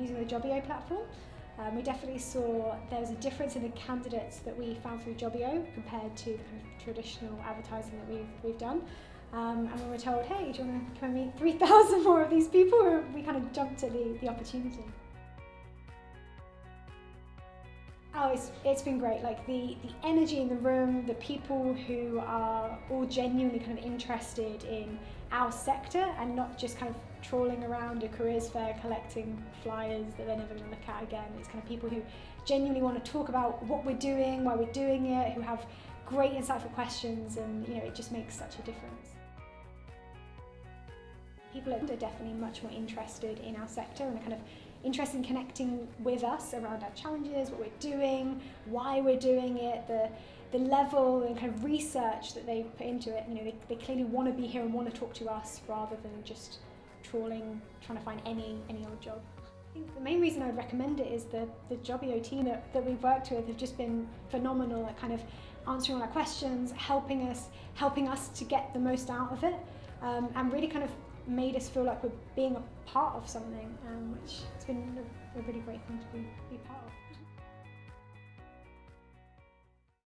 using the Jobbio platform. Um, we definitely saw there was a difference in the candidates that we found through Jobbio compared to the kind of traditional advertising that we've, we've done. Um, and we were told, hey, do you want to come and meet 3,000 more of these people? We kind of jumped at the, the opportunity. Oh, it's, it's been great. Like the, the energy in the room, the people who are all genuinely kind of interested in our sector and not just kind of trawling around a careers fair collecting flyers that they're never going to look at again. It's kind of people who genuinely want to talk about what we're doing, why we're doing it, who have great insightful questions and you know it just makes such a difference. People are definitely much more interested in our sector and are kind of interested in connecting with us around our challenges, what we're doing, why we're doing it, the, the level and kind of research that they put into it. You know, they, they clearly want to be here and want to talk to us rather than just trawling, trying to find any, any old job. I think the main reason I would recommend it is the, the Jobbio team that, that we've worked with have just been phenomenal at kind of answering all our questions, helping us, helping us to get the most out of it, um, and really kind of made us feel like we're being a part of something, um, which has been a, a really great thing to be, be part of.